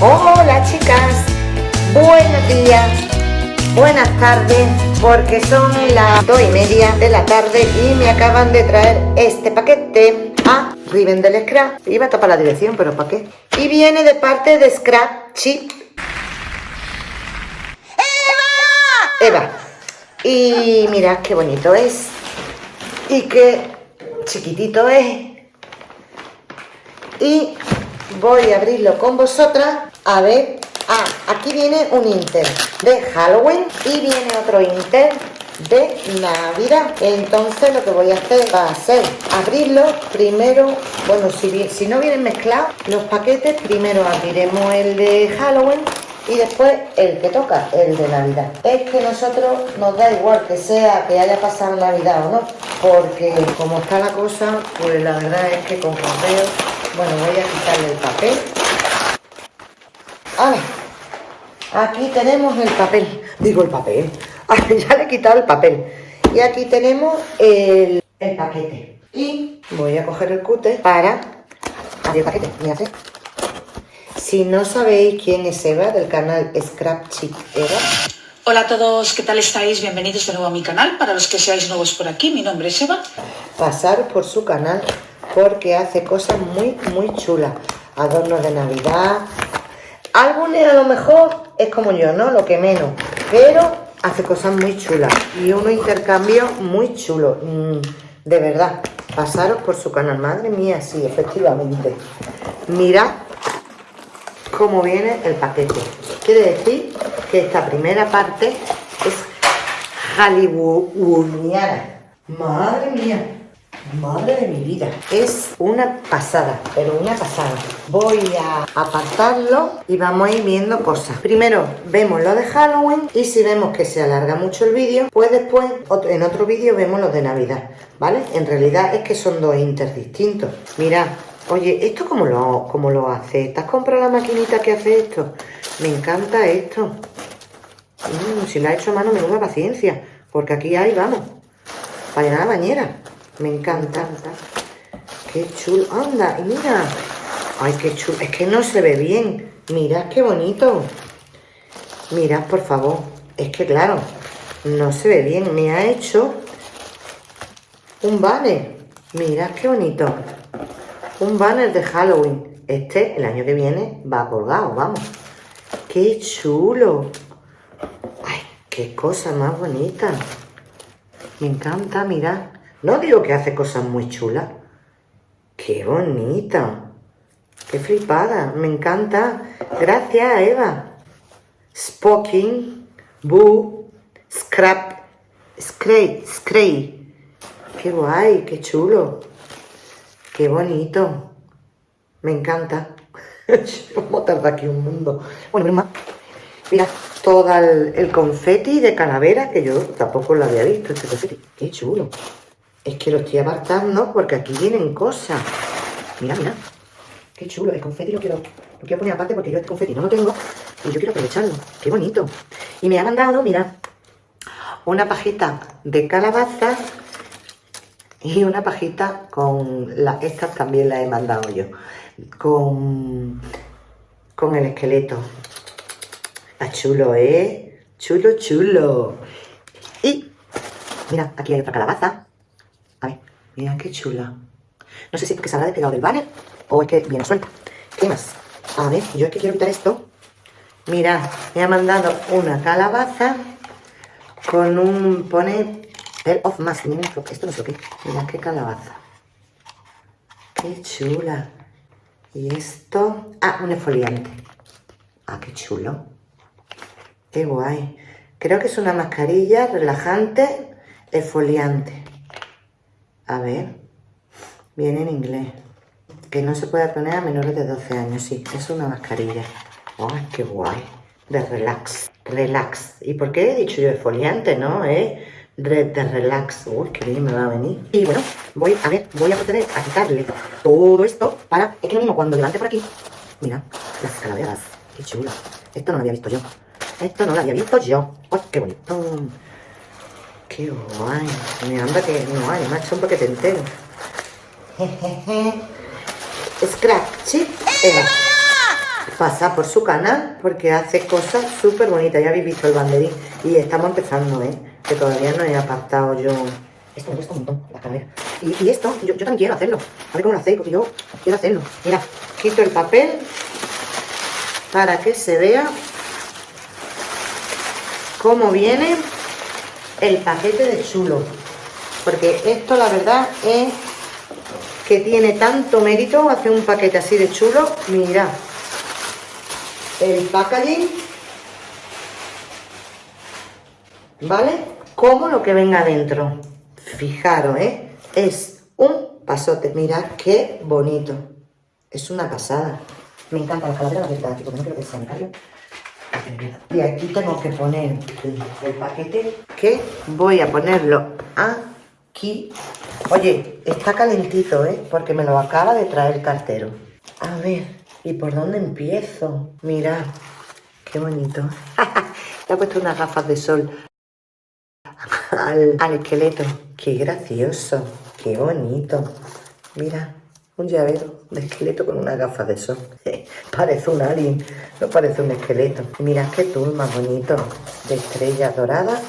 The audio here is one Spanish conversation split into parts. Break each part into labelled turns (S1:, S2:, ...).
S1: Hola chicas, buenos días, buenas tardes, porque son las dos y media de la tarde y me acaban de traer este paquete a Riven del Scrap. Iba a tapar la dirección, pero ¿para qué? Y viene de parte de Scrap Chip. ¡Eva! Eva. Y mirad qué bonito es. Y qué chiquitito es. Y voy a abrirlo con vosotras. A ver. Ah, aquí viene un Inter de Halloween y viene otro Inter de Navidad. Entonces lo que voy a hacer va a ser abrirlo primero. Bueno si, si no vienen mezclados los paquetes primero abriremos el de Halloween y después el que toca, el de Navidad. Es que nosotros nos da igual que sea que haya pasado Navidad o no, porque como está la cosa, pues la verdad es que con correo bueno, voy a quitarle el papel. Aquí tenemos el papel. Digo el papel. ya le he quitado el papel. Y aquí tenemos el, paquete. Y voy a coger el cúter para abrir el paquete. Mirad. Si no sabéis quién es Eva del canal Scrap Chick Eva,
S2: Hola a todos, ¿qué tal estáis? Bienvenidos de nuevo a mi canal. Para los que seáis nuevos por aquí, mi nombre es Eva.
S1: Pasar por su canal porque hace cosas muy, muy chulas. Adornos de Navidad. Algunos a lo mejor es como yo, ¿no? Lo que menos. Pero hace cosas muy chulas. Y unos intercambios muy chulos. Mm, de verdad. Pasaros por su canal. Madre mía, sí, efectivamente. Mirad cómo viene el paquete. Quiere decir que esta primera parte es hollywoodiana. Madre mía. Madre de mi vida, es una pasada, pero una pasada. Voy a apartarlo y vamos a ir viendo cosas. Primero vemos lo de Halloween y si vemos que se alarga mucho el vídeo, pues después en otro vídeo vemos los de Navidad, ¿vale? En realidad es que son dos inter distintos. Mirad, oye, ¿esto cómo lo, cómo lo hace? ¿Te has comprado la maquinita que hace esto? Me encanta esto. Mm, si la ha hecho a mano, menuda paciencia, porque aquí hay, vamos, para llenar la bañera. Me encanta. Qué chulo. Anda, y mira. Ay, qué chulo. Es que no se ve bien. Mirad qué bonito. Mirad, por favor. Es que, claro, no se ve bien. Me ha hecho un banner. Mirad qué bonito. Un banner de Halloween. Este, el año que viene, va colgado, vamos. ¡Qué chulo! ¡Ay, qué cosa más bonita! Me encanta, mirad. No digo que hace cosas muy chulas. ¡Qué bonita! ¡Qué flipada! Me encanta. Gracias, Eva. Spoking, Boo, Scrap, Scray, Scray. ¡Qué guay! ¡Qué chulo! ¡Qué bonito! Me encanta. Vamos a aquí un mundo. Bueno, mira, mira todo el, el, confeti de calavera que yo tampoco lo había visto, este confeti. ¡Qué chulo! Es que lo estoy apartando porque aquí vienen cosas. Mira, mira. Qué chulo. El confeti lo quiero, lo quiero poner aparte porque yo este confeti no lo tengo y yo quiero aprovecharlo. Qué bonito. Y me ha mandado, mira, una pajita de calabaza y una pajita con... La, estas también las he mandado yo. Con, con el esqueleto. Está chulo, ¿eh? Chulo, chulo. Y, mira, aquí hay otra calabaza. Mira qué chula. No sé si es porque se habrá despegado del banner o es que viene suelta. ¿Qué más? A ver, yo es que quiero quitar esto. Mira, me ha mandado una calabaza con un... Pone... El of mask. Esto no sé qué. Mira qué calabaza. Qué chula. Y esto... Ah, un esfoliante. Ah, qué chulo. Qué guay. Creo que es una mascarilla relajante, esfoliante. A ver, viene en inglés. Que no se puede poner a menores de 12 años, sí, es una mascarilla. ¡Ay, qué guay! De relax, relax. ¿Y por qué he dicho yo esfoliante, no? ¿Eh? De, de, relax. Uy, qué bien me va a venir. Y bueno, voy a ver, voy a proceder a quitarle todo esto para... Es que lo mismo, cuando levante por aquí... Mira, las calaveras. Qué chulo. Esto no lo había visto yo. Esto no lo había visto yo. ¡Ay, qué bonito! Qué guay. Me anda que no hay, macho, un paquete entero. Scratch, ¿sí? pasar por su canal porque hace cosas súper bonitas. Ya habéis visto el banderín y estamos empezando, ¿eh? Que todavía no he apartado yo. Esto me cuesta un montón, la calavera. Y, esto, yo, yo también quiero hacerlo. A ver cómo lo hacéis, porque yo quiero hacerlo. Mira, quito el papel para que se vea cómo viene el paquete de chulo. Porque esto la verdad es que tiene tanto mérito hacer un paquete así de chulo. Mira, el packaging, ¿vale? Como lo que venga dentro. Fijaros, ¿eh? Es un pasote. Mirad qué bonito. Es una pasada. Me encanta la calavera, la verdad, no creo que sea. Y aquí tengo que poner el, el paquete que voy a ponerlo aquí. Oye, está calentito, ¿eh? Porque me lo acaba de traer el cartero. A ver, ¿y por dónde empiezo? Mirad, qué bonito. Le he puesto unas gafas de sol al, esqueleto. Qué gracioso, qué bonito. Mira, un llavero de esqueleto con unas gafas de sol. parece un alien, no parece un esqueleto. Mira qué tul más bonito, de estrellas doradas.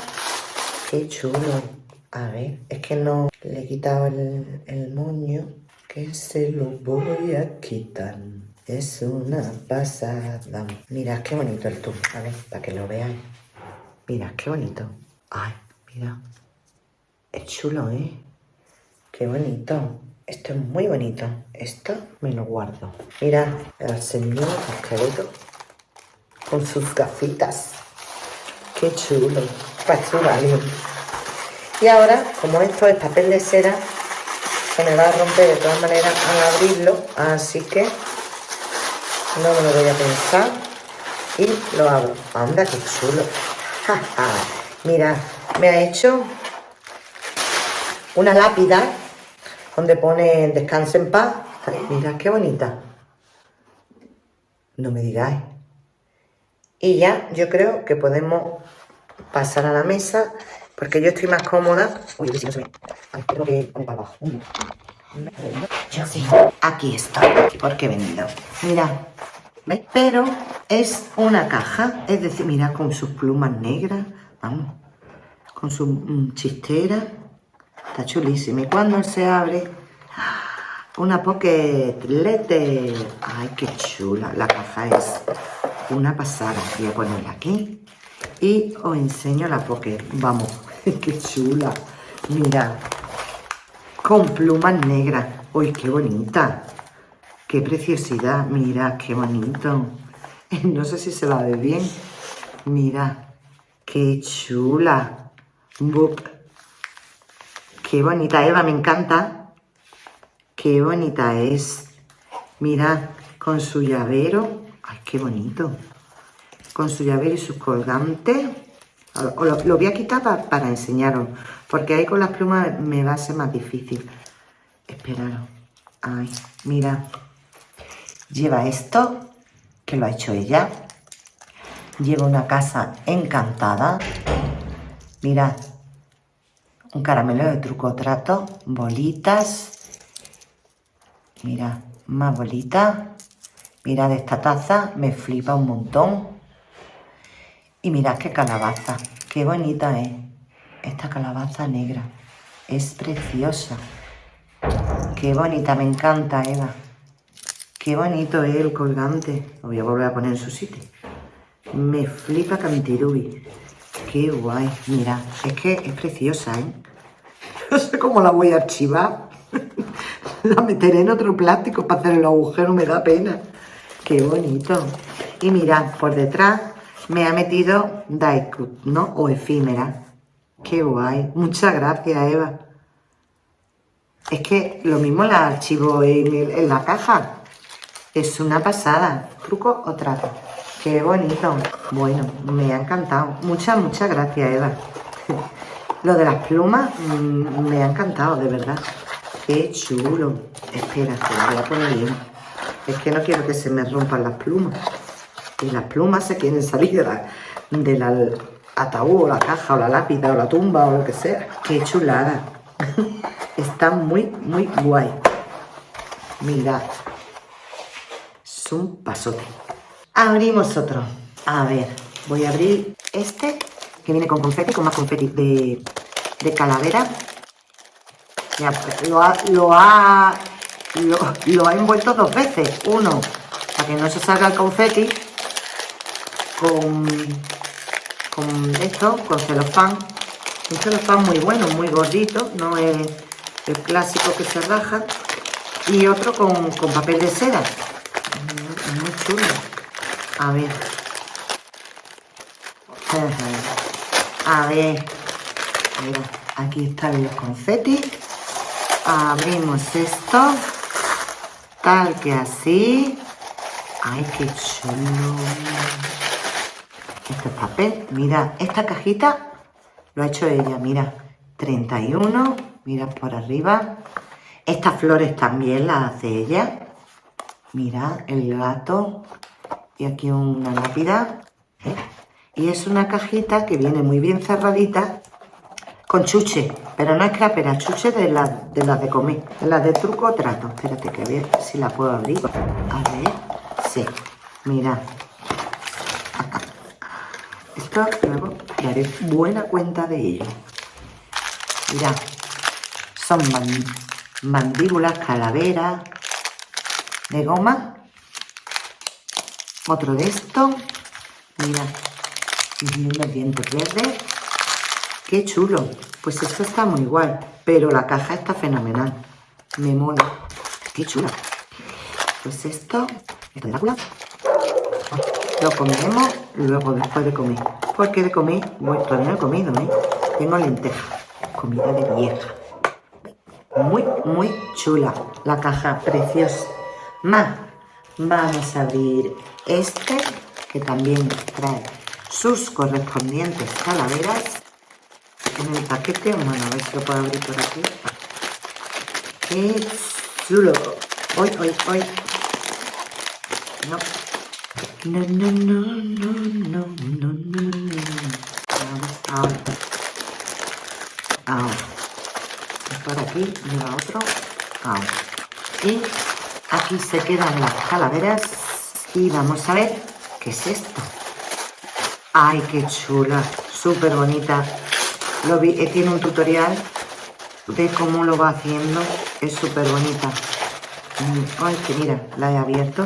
S1: Qué chulo. A ver, es que no le he quitado el, moño, que se lo voy a quitar. Es una pasada. Mira qué bonito el tul, a ver, para que lo veáis. Mira, qué bonito. Ay, mira. Es chulo, ¿eh? Qué bonito. Esto es muy bonito. Esto me lo guardo. Mira, el señor esqueleto con sus gafitas. Qué chulo. Parece un alien. Y ahora, como esto es papel de cera, se me va a romper de todas maneras al abrirlo. Así que no me lo voy a pensar. Y lo abro. Anda, qué chulo. Mira, me ha hecho una lápida donde pone descanse en paz. Ay, mira qué bonita. No me digáis. Y ya yo creo que podemos pasar a la mesa porque yo estoy más cómoda. Uy, si no se ve. Ay, tengo que poner para abajo. Yo sí. Aquí está. Porque he venido. Mira. ¿Veis? Pero es una caja. Es decir, mira, con sus plumas negras. Vamos. Con su chistera. Está chulísima. Y cuando se abre, una pocket letter. Ay, qué chula. La caja es una pasada. Voy a ponerla aquí. Y os enseño la pocket. Vamos, qué chula. Mira, con plumas negras. Uy, qué bonita. Qué preciosidad. Mira, qué bonito. No sé si se la ve bien. Mira, qué chula. Book. Qué bonita, Eva, me encanta. Qué bonita es. Mira, con su llavero. Ay, qué bonito. Con su llavero y sus colgantes. Lo, lo, voy a quitar pa, para enseñaros. Porque ahí con las plumas me va a ser más difícil. Esperaros. Ay, mira. Lleva esto, que lo ha hecho ella. Lleva una casa encantada. Mirad, un caramelo de truco trato, bolitas, mira, más bolitas, mirad esta taza, me flipa un montón, y mirad qué calabaza, qué bonita es, esta calabaza negra, es preciosa, qué bonita, me encanta Eva, qué bonito es el colgante, lo voy a volver a poner en su sitio, me flipa Cantirubi, Qué guay, mira, es que es preciosa, ¿eh? No sé cómo la voy a archivar. la meteré en otro plástico para hacer el agujero, me da pena. Qué bonito. Y mira, por detrás me ha metido Daiku, ¿no? O efímera. Qué guay. Muchas gracias, Eva. Es que lo mismo la archivo en la caja. Es una pasada. ¿Truco o trato? Qué bonito. Bueno, me ha encantado. Muchas, muchas gracias, Eva. Lo de las plumas mmm, me ha encantado, de verdad. Qué chulo. Espera, que lo voy a poner bien. Es que no quiero que se me rompan las plumas. Y las plumas se quieren salir de la, del la ataúd o la caja o la lápida o la tumba o lo que sea. Qué chulada. Está muy, muy guay. Mirad. Es un pasote. Abrimos otro. A ver, voy a abrir este, que viene con confeti, con más confeti de, calavera. Ya, lo ha, lo ha, lo, lo ha envuelto dos veces. Uno, para que no se salga el confeti, con, con esto, con celofán. Un celofán muy bueno, muy gordito, no es el clásico que se raja. Y otro con, con papel de seda. Mm, Muy chulo. A ver. A ver. Mira, aquí están los confetis. Abrimos esto. Tal que así. Ay, qué chulo. Este es papel. Mira, esta cajita lo ha hecho ella. Mira, 31. Mira por arriba. Estas flores también las hace ella. Mira, el gato. Y aquí una lápida. ¿eh? Y es una cajita que viene muy bien cerradita con chuche. Pero no es crapera, chuche de las de, las de comer. De las de truco trato. Espérate que a ver si la puedo abrir. A ver. Sí. Mira. Esto luego daré buena cuenta de ello. Mira. Son man- mandíbulas, calaveras de goma. Otro de esto. Mira. Y unos dientes verdes. Qué chulo. Pues esto está muy igual. Pero la caja está fenomenal. Me mola. Qué chula. Pues esto. Esto. Lo comeremos luego después de comer. Porque de comer, bueno, todavía no he comido, ¿eh? Tengo lenteja. Comida de vieja. Muy, muy chula. La caja preciosa. Más. Vamos a abrir este, que también trae sus correspondientes calaveras. En el paquete, bueno, a ver si lo puedo abrir por aquí. ¡Qué chulo! ¡Hoy, hoy, hoy! No. No, no, no, no, no, no, no, no. Ahora. Ahora. Por aquí lleva otro. Ahora. Y aquí se quedan las calaveras. Y vamos a ver qué es esto. ¡Ay, qué chula! Súper bonita. Lo vi, eh, tiene un tutorial de cómo lo va haciendo. Es súper bonita. Mm, Ay, que mira, la he abierto.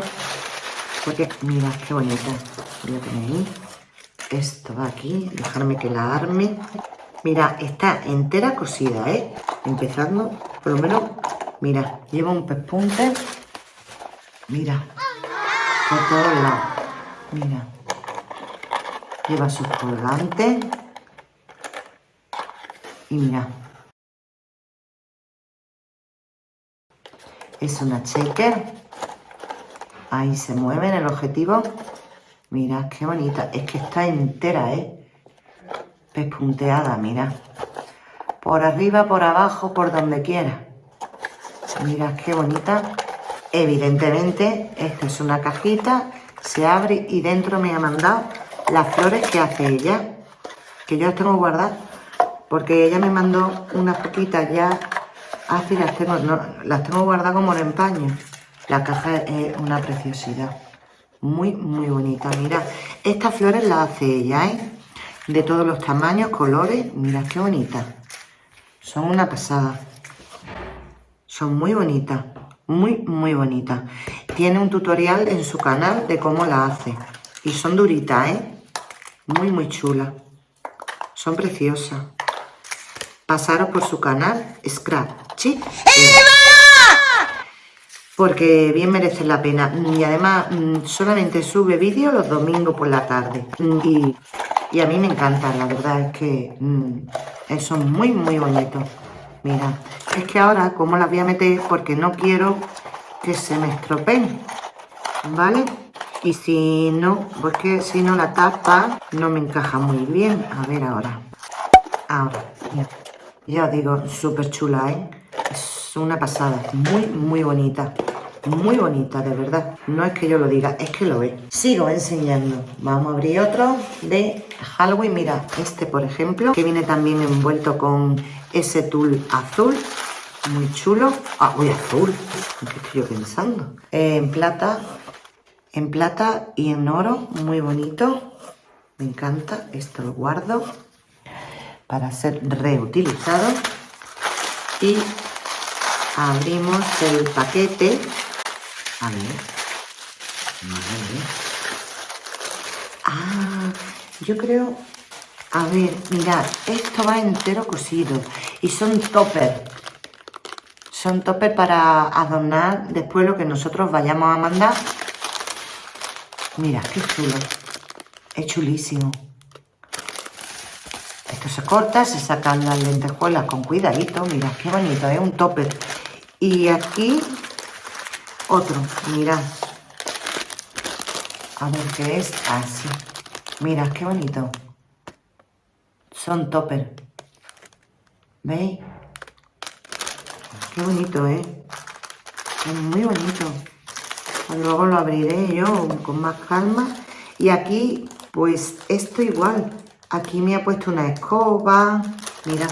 S1: Porque, mira, qué bonita. Voy a. Esto va aquí. Dejarme que la arme. Mira, está entera cosida, ¿eh? Empezando, por lo menos, mira, lleva un pespunte. Mira, por todos lados. Mira. Lleva sus colgantes. Y mira. Es una checker. Ahí se mueve en el objetivo. Mira, qué bonita. Es que está entera, ¿eh? Pespunteada, mira. Por arriba, por abajo, por donde quiera. Mira, qué bonita. Evidentemente, esta es una cajita. Se abre y dentro me ha mandado las flores que hace ella. Que yo las tengo guardadas. Porque ella me mandó unas poquitas ya. Así las tengo, las tengo guardadas como en empaño. La caja es una preciosidad. Muy, muy bonita. Mira, estas flores las hace ella, ¿eh? De todos los tamaños, colores. Mira qué bonita. Son una pasada. Son muy bonitas. Muy, muy bonitas. Tiene un tutorial en su canal de cómo la hace. Y son duritas, ¿eh? Muy, muy chulas. Son preciosas. Pasaros por su canal, Scrap. ¿Sí? porque bien merece la pena. Y además mm, solamente sube vídeo los domingos por la tarde. Y, y a mí me encanta, la verdad es que mm, son muy, muy bonitos. Mira, es que ahora, como las voy a meter? Porque no quiero que se me estropeen, ¿vale? Y si no, porque si no la tapa no me encaja muy bien. A ver ahora. Ahora. Ya os digo, súper chula, ¿eh? Es una pasada, muy, muy bonita. Muy bonita, de verdad. No es que yo lo diga, es que lo ve. Sigo enseñando. Vamos a abrir otro de Halloween. Mira, este por ejemplo, que viene también envuelto con ese tul azul. Muy chulo. Ah, uy, azul. ¿Qué estoy yo pensando? En plata. en plata y en oro, muy bonito. Me encanta, esto lo guardo para ser reutilizado. Y abrimos el paquete. A ver. Ah, yo creo... A ver, mirad, esto va entero cosido y son topper. Son topper para adornar después lo que nosotros vayamos a mandar. Mira, qué chulo. Es chulísimo. Esto se corta, se sacan las lentejuelas con cuidadito. Mira, qué bonito, es un topper. Y aquí otro, mirad. A ver qué es así. Mira, qué bonito. Son topper. ¿Veis? Qué bonito, ¿eh? Es muy bonito. Luego lo abriré yo con más calma. Y aquí, pues esto igual. Aquí me ha puesto una escoba. Mira.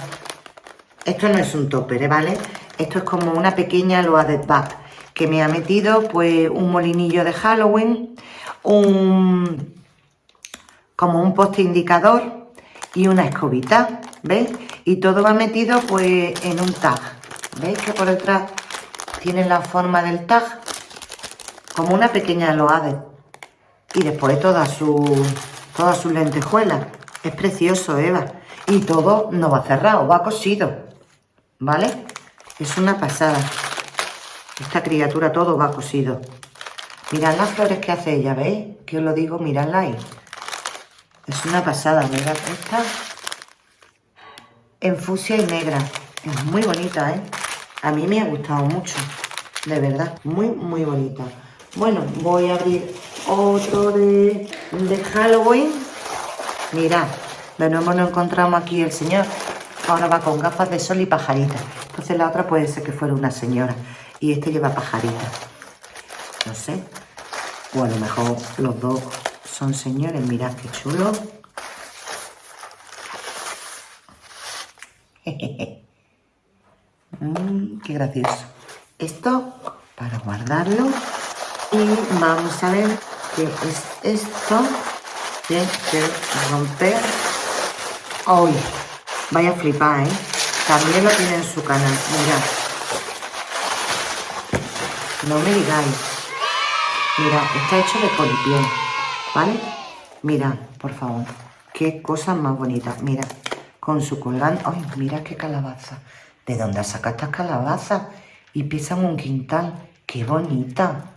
S1: Esto no es un topper, ¿eh? ¿vale? Esto es como una pequeña de back que me ha metido pues un molinillo de Halloween, un como un poste indicador y una escobita, ¿veis? Y todo va metido pues en un tag. ¿Veis que por detrás tiene la forma del tag? Como una pequeña loade. Y después todas sus todas sus lentejuelas. Es precioso, Eva. Y todo no va cerrado, va cosido. ¿Vale? Es una pasada. Esta criatura todo va cosido. Mirad las flores que hace ella, ¿veis? Que os lo digo, miradla ahí. Es una pasada, mirad esta. En fusia y negra. Es muy bonita, ¿eh? A mí me ha gustado mucho. De verdad, muy, muy bonita. Bueno, voy a abrir otro de, de Halloween. Mirad, de nuevo nos encontramos aquí el señor. Ahora va con gafas de sol y pajarita. Entonces la otra puede ser que fuera una señora. Y este lleva pajarita. No sé. O a lo mejor los dos son señores. Mirad qué chulo. Qué gracioso. Esto para guardarlo. Y vamos a ver qué es esto. Que romper. Hoy. Vaya a flipar, ¿eh? También lo tiene en su canal. Mirad. No me digáis. Mira, está hecho de polipiel, ¿vale? Mira, por favor. Qué cosa más bonita. Mira, con su colgante. ¡Ay, mira qué calabaza! ¿De dónde has sacado estas calabazas? Y pisan un quintal. ¡Qué bonita!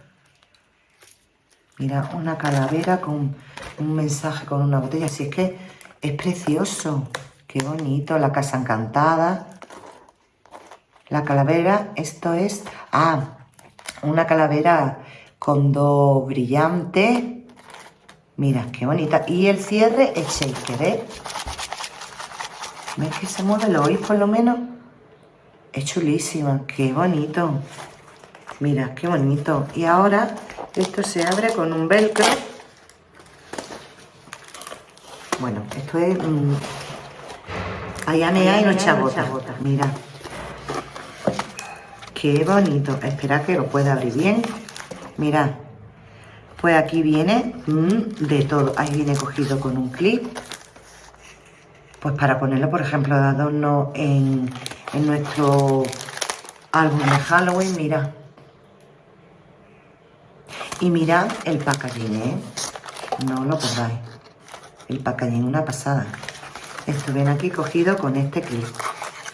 S1: Mira, una calavera con un mensaje con una botella. Así es que es precioso. Qué bonito. La casa encantada. La calavera, esto es... Ah, una calavera con dos brillantes. Mira, qué bonita. Y el cierre es shaker, ¿eh? ¿Ves que se mueve? ¿Lo oís por lo menos? Es chulísima. Qué bonito. Mira, qué bonito. Y ahora esto se abre con un velcro. Bueno, esto es... Mmm, allá me hay no chabota. Mira. Qué bonito. Espera que lo pueda abrir bien. Mirad. Pues aquí viene mm, de todo. Ahí viene cogido con un clip. Pues para ponerlo, por ejemplo, de adorno en, nuestro álbum de Halloween. Mirad. Y mirad el packaging, ¿eh? No lo podáis. El packaging, una pasada. Esto viene aquí cogido con este clip.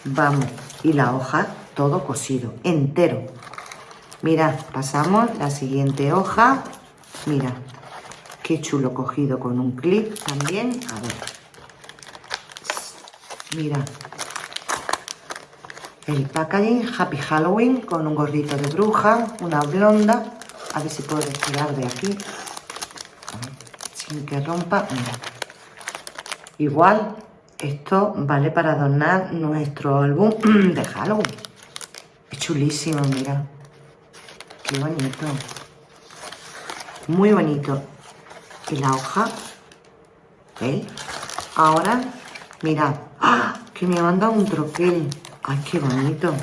S1: Vamos. Y la hoja todo cosido, entero. Mirad, pasamos la siguiente hoja. Mira, qué chulo cogido con un clip también. A ver. Mira. El packaging Happy Halloween con un gorrito de bruja, una blonda. A ver si puedo retirar de aquí. sin que rompa. Mira. Igual, esto vale para adornar nuestro álbum de Halloween. Es chulísimo, mira. Qué bonito. Muy bonito. Y la hoja. ¿Veis? Ahora, mirad. ¡Ah! Que me ha mandado un troquel. ¡Ay, qué bonito!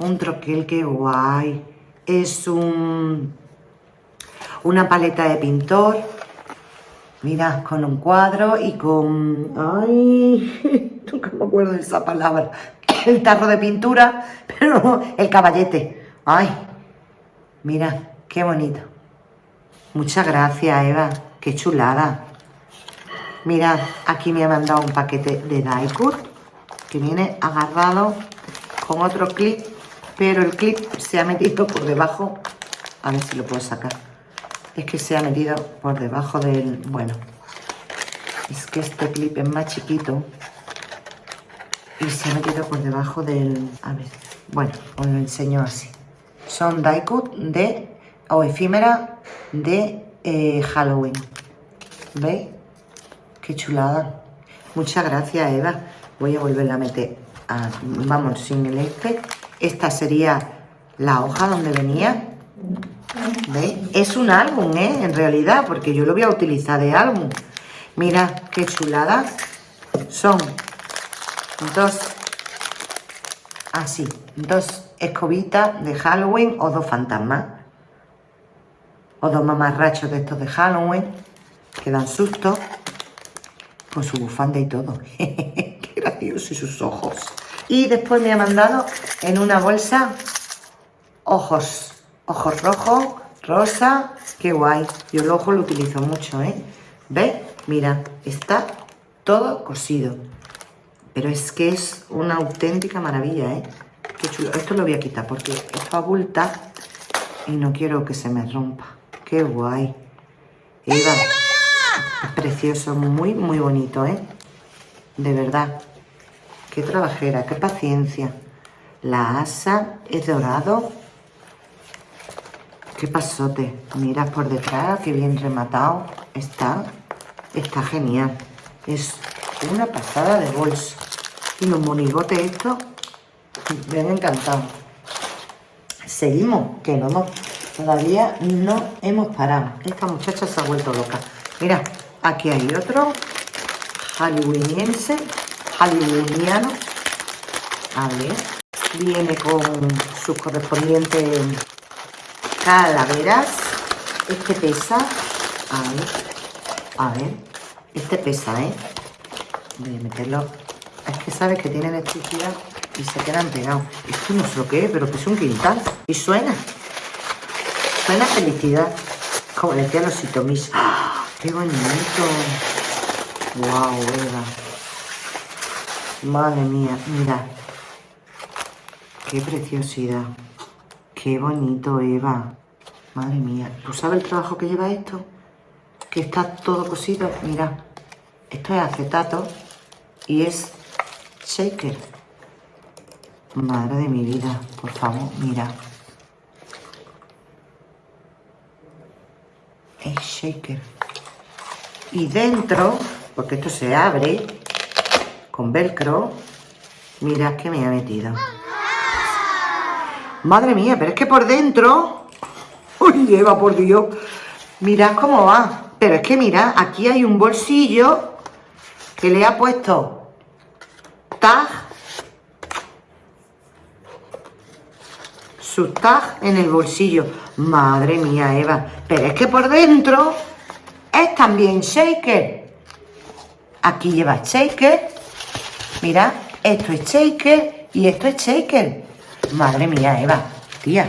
S1: Un troquel, qué guay. Es un... una paleta de pintor. Mira, con un cuadro y con... ¡Ay! Nunca me acuerdo de esa palabra. El tarro de pintura, pero el caballete. ¡Ay! Mira, qué bonito. Muchas gracias, Eva. Qué chulada. Mirad, aquí me ha mandado un paquete de Daikur que viene agarrado con otro clip, pero el clip se ha metido por debajo. A ver si lo puedo sacar. Es que se ha metido por debajo del... Bueno, es que este clip es más chiquito y se ha metido por debajo del... A ver, bueno, os lo enseño así. Son Daiku de... o efímera de eh, Halloween. ¿Veis? Qué chulada. Muchas gracias, Eva. Voy a volverla a meter, vamos, sin el este. Esta sería la hoja donde venía. ¿Veis? Es un álbum, ¿eh? En realidad, porque yo lo voy a utilizar de álbum. Mira qué chulada. Son dos, así, dos escobitas de Halloween o dos fantasmas. O dos mamarrachos de estos de Halloween que dan susto. Con su bufanda y todo. Qué gracioso y sus ojos. Y después me ha mandado en una bolsa ojos. Ojos rojos, rosa. Qué guay. Yo el ojo lo utilizo mucho, ¿eh? ¿Ves? Mira, está todo cosido. Pero es que es una auténtica maravilla, ¿eh? Qué chulo. Esto lo voy a quitar porque esto abulta y no quiero que se me rompa. Qué guay. Eva. Precioso, muy, muy bonito, ¿eh? De verdad. Qué trabajera, qué paciencia. La asa es dorado. Qué pasote. Mira por detrás, qué bien rematado. Está, está genial. Es una pasada de bolso. Y los monigotes estos me han encantado. Seguimos, que no hemos, todavía no hemos parado. Esta muchacha se ha vuelto loca. Mira, Aquí hay otro hollywoodiense, hollywoodiano. A ver, viene con sus correspondientes calaveras. Este pesa, a ver, a ver, este pesa, ¿eh? Voy a meterlo. Es que sabes que tiene electricidad y se quedan pegados. Esto no sé lo que es, pero que es un quintal. Y suena. Suena felicidad. Como decía los sitomis. ¡Qué bonito! ¡Wow, Eva! Madre mía, mira. ¡Qué preciosidad! ¡Qué bonito, Eva! Madre mía. ¿Tú sabes el trabajo que lleva esto? Que está todo cosido. Mira, esto es acetato y es shaker. Madre de mi vida, por favor, mira. Es shaker. Y dentro, porque esto se abre con velcro, mirad que me ha metido. Madre mía, pero es que por dentro... Uy, Eva, por Dios. Mirad cómo va. Pero es que mirad, aquí hay un bolsillo que le ha puesto tag. Su tag en el bolsillo. Madre mía, Eva. Pero es que por dentro es también shaker. Aquí lleva shaker. Mira, esto es shaker y esto es shaker. Madre mía, Eva, tía,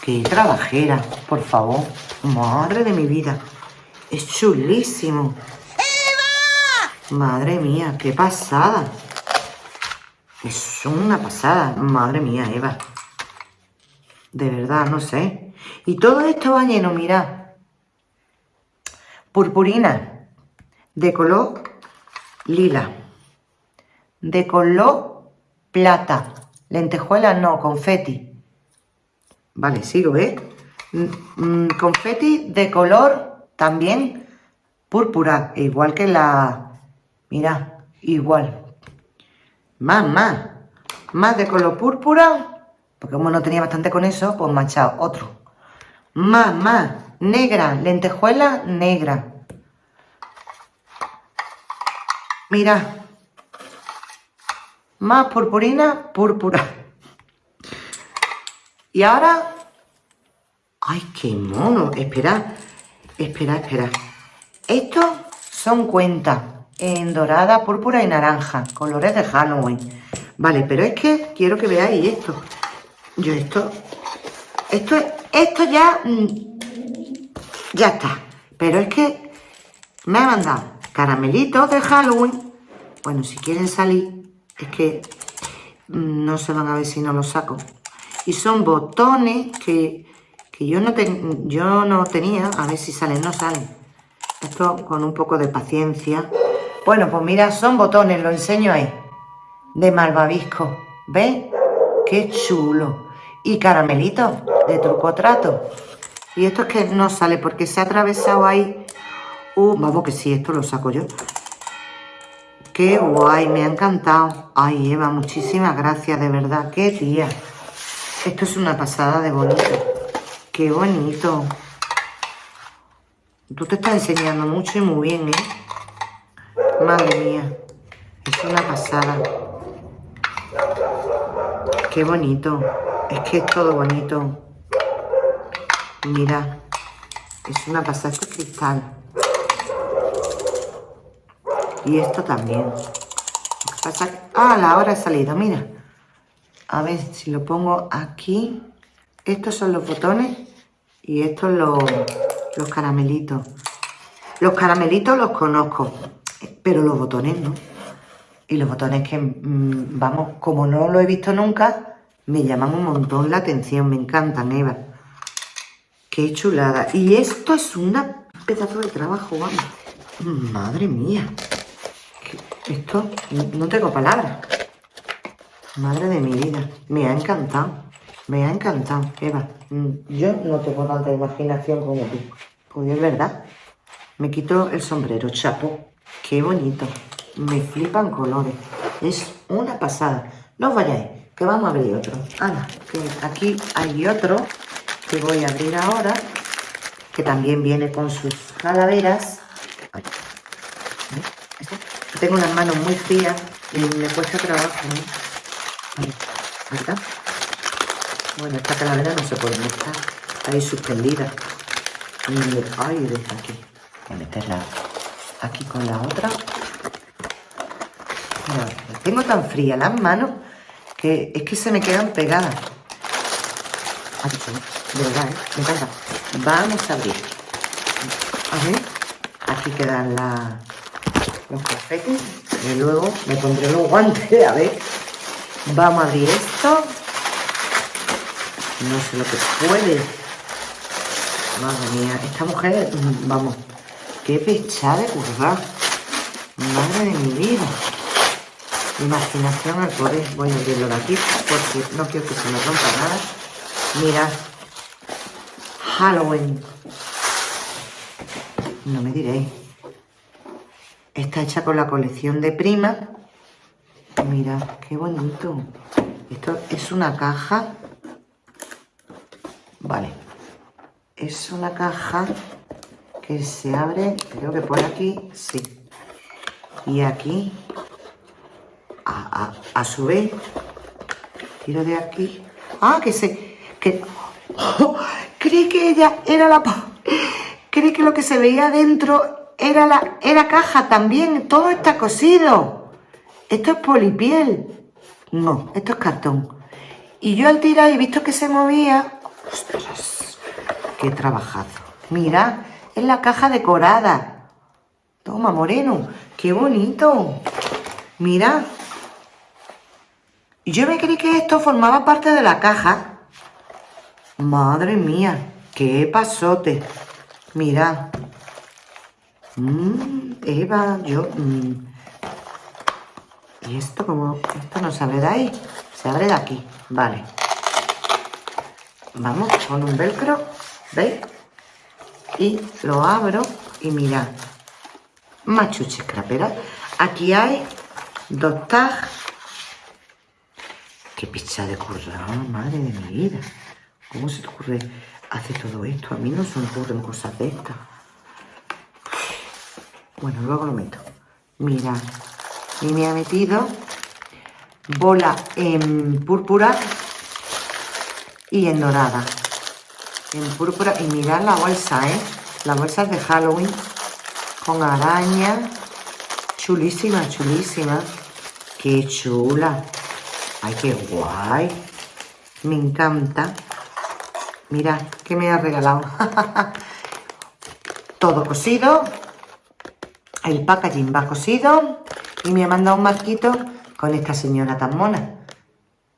S1: qué trabajera, por favor. Madre de mi vida. Es chulísimo. ¡Eva! Madre mía, qué pasada. Es una pasada. Madre mía, Eva. De verdad, no sé. Y todo esto va lleno, mira Purpurina de color lila. De color plata. Lentejuela no, confeti. Vale, sigo, ¿eh? Mm, mm, confeti de color también púrpura, igual que la... Mira, igual. Más, más. Más de color púrpura, porque como no tenía bastante con eso, pues manchado otro. Más, más negra, lentejuela negra. Mira, más purpurina, púrpura. Y ahora, ay, qué mono, espera, Espera, espera. Estos son cuentas en dorada, púrpura y naranja, colores de Halloween. Vale, pero es que quiero que veáis esto. Yo esto, esto, esto ya, mm, ya está. Pero es que me ha mandado caramelitos de Halloween. Bueno, si quieren salir, es que mm, no se van a ver si no los saco. Y son botones que, que yo, no yo no tenía. A ver si salen, no salen. Esto con un poco de paciencia. Bueno, pues mira, son botones, lo enseño ahí. De malvavisco. ¿Ves? ¡Qué chulo! Y caramelitos de truco trato. Y esto es que no sale porque se ha atravesado ahí. Uh, vamos que sí, esto lo saco yo. Qué guay, me ha encantado. Ay, Eva, muchísimas gracias, de verdad. Qué tía. Esto es una pasada de bonito. Qué bonito. Tú te estás enseñando mucho y muy bien, ¿eh? Madre mía. Es una pasada. Qué bonito. Es que es todo bonito. Mira. Es una pasada. Cristal. Y esto también. pasa? Ah, la hora ha salido, mira. A ver si lo pongo aquí. Estos son los botones y estos los, los caramelitos. Los caramelitos los conozco, pero los botones no. Y los botones que, mm, vamos, como no lo he visto nunca, me llaman un montón la atención, me encantan, Eva. Qué chulada. Y esto es un pedazo de trabajo, vamos. Madre mía. Esto, no tengo palabras. Madre de mi vida. Me ha encantado. Me ha encantado, Eva. Mm, yo no tengo tanta imaginación como tú. Pues es verdad. Me quito el sombrero, chapo. Qué bonito. Me flipan colores. Es una pasada. No os vayáis, que vamos a abrir otro. Ana, que aquí hay otro que voy a abrir ahora, que también viene con sus calaveras. Tengo las manos muy frías y me cuesta trabajo. Bueno, esta calavera no se puede meter. Está ahí suspendida. Y, ay, aquí. Voy a meterla aquí con la otra. Tengo tan fría las manos que es que se me quedan pegadas. de verdad, ¿eh? Me encanta. Vamos a abrir. A ver. Aquí quedan los confetes. Y luego me pondré los guantes, a ver. Vamos a abrir esto. No sé lo que puede. Madre mía, esta mujer, vamos, qué pechada de curva. Madre de mi vida. Imaginación al poder. Voy a abrirlo de aquí porque no quiero que se me rompa nada. Mira. Halloween. No me diréis. Está hecha con la colección de prima Mira, qué bonito. Esto es una caja. Vale. Es una caja que se abre, creo que por aquí, sí. Y aquí, a, su vez, tiro de aquí. Ah, que se... Que, creí que ella era la... Creí que lo que se veía dentro era la era caja también. Todo está cosido. ¿Esto es polipiel? No, esto es cartón. Y yo al tirar he visto que se movía. ¡Ostras! ¡Qué trabajado! Mira, es la caja decorada. Toma, moreno. ¡Qué bonito! Mira. Yo me creí que esto formaba parte de la caja. Madre mía, qué pasote. Mira. Mmm, Eva, yo... Mm, y esto como, esto no se abre de ahí, se abre de aquí, vale. Vamos con un velcro, ¿veis? Y lo abro y mirad, machuche crapera. Aquí hay dos tags. Qué picha de curra, madre de mi vida. ¿Cómo se te ocurre hacer todo esto? A mí no se me ocurren cosas de estas. Bueno, luego lo meto. Mirad, y me ha metido bola en púrpura y en dorada. En púrpura. Y mirad la bolsa, ¿eh? Las bolsas de Halloween con araña. Chulísima, chulísima. Qué chula. Ay, qué guay. Me encanta. Mira, ¿qué me ha regalado? Todo cosido. El packaging va cosido. Y me ha mandado un marquito con esta señora tan mona.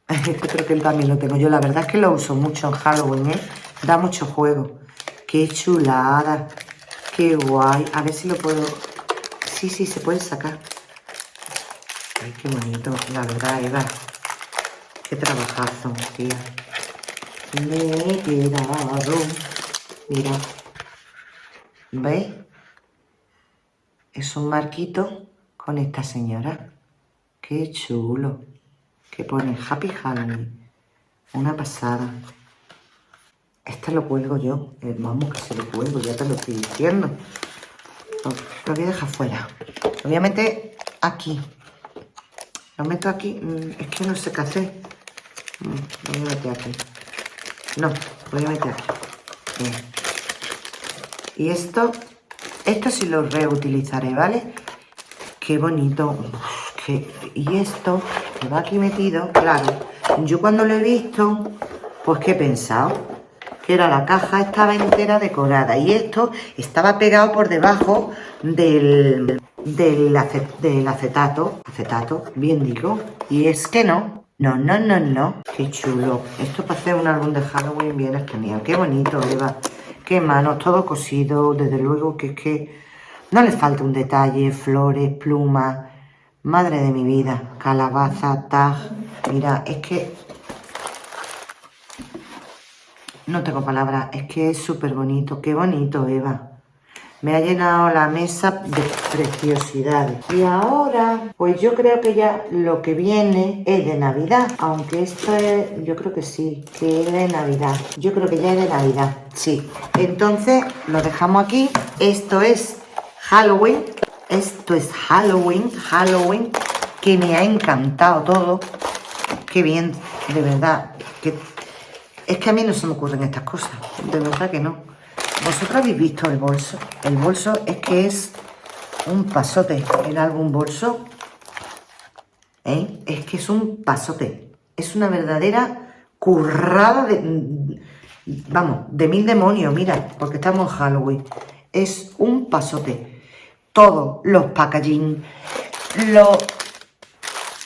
S1: Este creo que él también lo tengo. Yo la verdad es que lo uso mucho en Halloween, ¿eh? Da mucho juego. Qué chulada. Qué guay. A ver si lo puedo... Sí, sí, se puede sacar. Ay, qué bonito. La verdad, Eva. Qué trabajazo, tía. Me he quedado. Mira. ¿Veis? Es un marquito con esta señora. Qué chulo. Que pone Happy Halloween. Una pasada. Este lo cuelgo yo. Eh, vamos, que se lo cuelgo, ya te lo estoy diciendo. Lo, voy a dejar fuera. Obviamente aquí. Lo meto aquí. Mm, es que no sé qué hacer. Voy a meter aquí. No, voy a meter aquí. Y esto, esto sí lo reutilizaré, ¿vale? Qué bonito. y esto que va aquí metido, claro. Yo cuando lo he visto, pues ¿qué he pensado? que era la caja estaba entera decorada y esto estaba pegado por debajo del, del, acetato, acetato, bien digo, y es que no, no, no, no, no, qué chulo, esto para hacer un álbum de Halloween bien genial, qué bonito, Eva, qué manos, todo cosido, desde luego que es que no le falta un detalle, flores, plumas, madre de mi vida, calabaza, tag, mira, es que no tengo palabras, es que es súper bonito. Qué bonito, Eva. Me ha llenado la mesa de preciosidades. Y ahora, pues yo creo que ya lo que viene es de Navidad. Aunque esto es, yo creo que sí, que es de Navidad. Yo creo que ya es de Navidad, sí. Entonces, lo dejamos aquí. Esto es Halloween. Esto es Halloween, Halloween, que me ha encantado todo. Qué bien, de verdad. Que es que a mí no se me ocurren estas cosas, de verdad que no. ¿Vosotros habéis visto el bolso? El bolso es que es un pasote, el álbum bolso. ¿eh? Es que es un pasote. Es una verdadera currada de... Vamos, de mil demonios, mira, porque estamos en Halloween. Es un pasote. Todos los packaging, los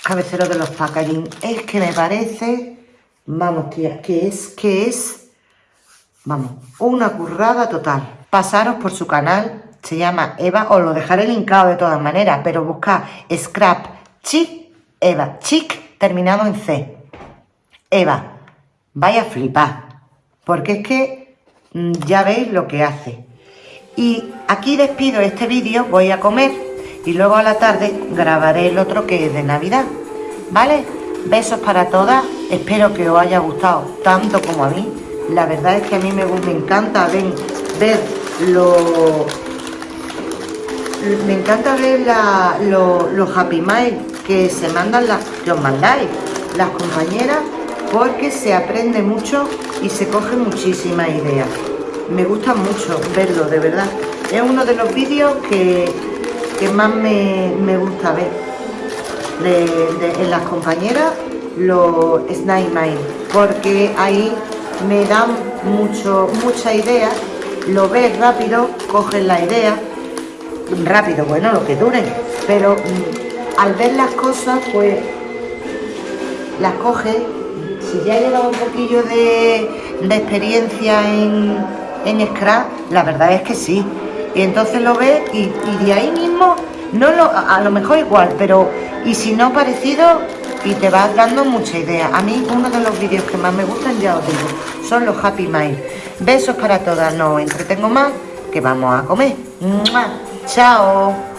S1: cabeceros de los packaging, es que me parece Vamos, tía, que es, que es, vamos, una currada total. Pasaros por su canal, se llama Eva, os lo dejaré linkado de todas maneras, pero buscad Scrap Chic Eva, Chic terminado en C. Eva, vaya a flipar, porque es que mm, ya veis lo que hace. Y aquí despido este vídeo, voy a comer y luego a la tarde grabaré el otro que es de Navidad, ¿vale? Besos para todas, espero que os haya gustado tanto como a mí. La verdad es que a mí me, encanta ver, lo... Me encanta ver los Happy Mail que se mandan, las, que os mandáis las compañeras, porque se aprende mucho y se coge muchísimas ideas. Me gusta mucho verlo, de verdad. Es uno de los vídeos que, más me, me gusta ver en las compañeras los Snake Mail, porque ahí me dan mucho, mucha idea, lo ves rápido, coges la idea, rápido, bueno, lo que dure, pero mm, al ver las cosas, pues las coges, si ya llevado un poquillo de, experiencia en, en Scrap, la verdad es que sí, y entonces lo ves y, y de ahí mismo, no lo, a lo mejor igual, pero y si no parecido y te vas dando mucha idea. A mí uno de los vídeos que más me gustan, ya os digo, son los Happy Mail. Besos para todas, no entretengo más, que vamos a comer. ¡Chao!